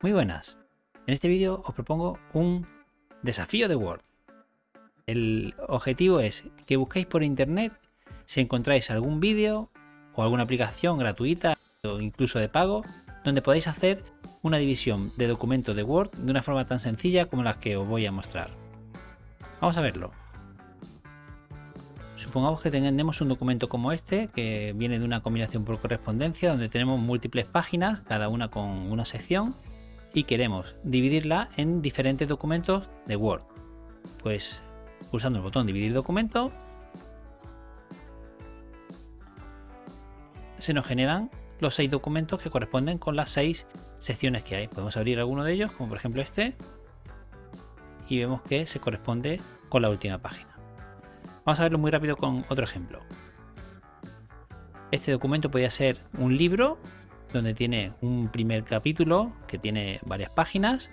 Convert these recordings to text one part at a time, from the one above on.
Muy buenas. En este vídeo os propongo un desafío de Word. El objetivo es que busquéis por internet si encontráis algún vídeo o alguna aplicación gratuita o incluso de pago donde podáis hacer una división de documentos de Word de una forma tan sencilla como la que os voy a mostrar. Vamos a verlo. Supongamos que tenemos un documento como este que viene de una combinación por correspondencia donde tenemos múltiples páginas, cada una con una sección y queremos dividirla en diferentes documentos de Word. Pues pulsando el botón dividir documento se nos generan los seis documentos que corresponden con las seis secciones que hay. Podemos abrir alguno de ellos, como por ejemplo este, y vemos que se corresponde con la última página. Vamos a verlo muy rápido con otro ejemplo. Este documento podría ser un libro donde tiene un primer capítulo que tiene varias páginas,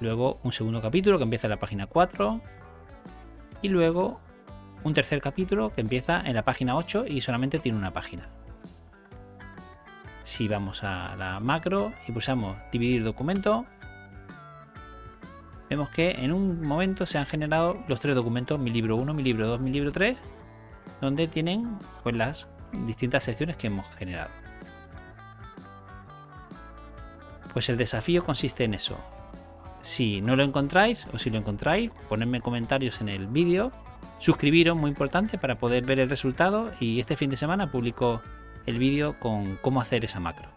luego un segundo capítulo que empieza en la página 4 y luego un tercer capítulo que empieza en la página 8 y solamente tiene una página. Si vamos a la macro y pulsamos dividir documento, vemos que en un momento se han generado los tres documentos, mi libro 1, mi libro 2, mi libro 3, donde tienen pues, las distintas secciones que hemos generado. Pues el desafío consiste en eso. Si no lo encontráis o si lo encontráis, ponedme comentarios en el vídeo. Suscribiros, muy importante, para poder ver el resultado. Y este fin de semana publico el vídeo con cómo hacer esa macro.